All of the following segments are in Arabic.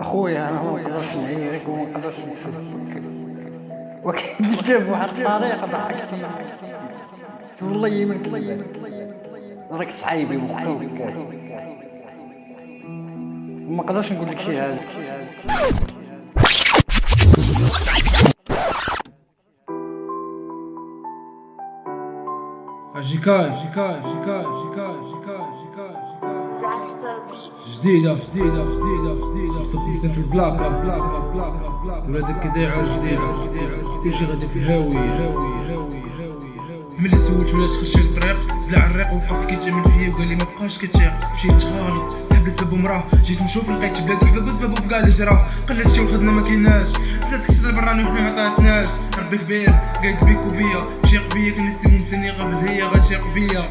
أخويا أنا ما نقدرش نعيرك وما نقدرش نسلك ولكن قلتها بواحد الطريقة ضحكتني والله يمن كذب راك صعيبي ومقوي وما نقدرش نقول لك شي حاجة جيكاي جيكاي جيكاي جيكاي Rasper Beats. جديدة جديدة جديدة جديدة صوتي في البلاك بلاك بلاك بلاك ولادك كدايعة جديدة جديدة كلشي غادي في الهاوي. هاوي هاوي هاوي ملي سولت ولاش خش الطريق بلا عريق وقف كيتامل فيا وقال لي ما بقاش كتيق مشيت غالي سحب لي سبب مراه جيت نشوف لقيت بلاد وحباب كاع اللي جراه قلت شي وخدنا ما كايناش بدات كسر البراني وحنا ما عطاتناش ربي كبير قايد بيك وبيا. شيق بيا كان السيمون الثاني قبل هي غتشيق بيا.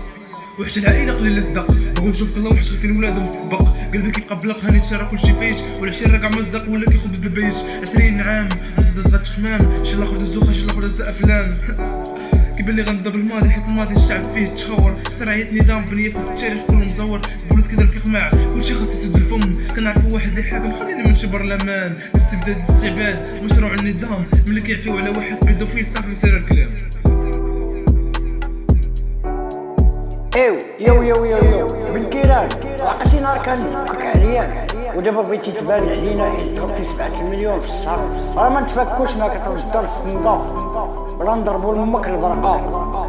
وحش العائلة قليل الصدق بغوا نشوف الله وحش كان ولادهم تسبق. قلبي كيقبلق هاني تشرى كلشي فيش ولا شي راكع مصدق ولا كيخبز بالبيش 20 عام مصدق زغات خمام. إن شاء الله خد الزوخة إن شاء الله خد افلام كيبان لي غنضرب الماضي حيت الماضي الشعب فيه تشخور. سرعية نظام بنية في التاريخ كله مزور. بولد كدر كيقمع كلشي خاص يسد الفم. كنعرفو واحد اللي حاكم خلينا من شبر الأمان. الاستبداد الاستعباد. مشروع النظام. ملي كيعفيو على واحد بيدوفيل صافي سير الكلام. ايوا يو يو يو يو بالكيران عقلتي نهار كان نفكك عليا ودابا بغيتي تبان علينا ضربتي سبعة المليون في الشهر راه ما نتفكوش ما كتوجد الدار الصندوق بلا نضربو لامك البرقه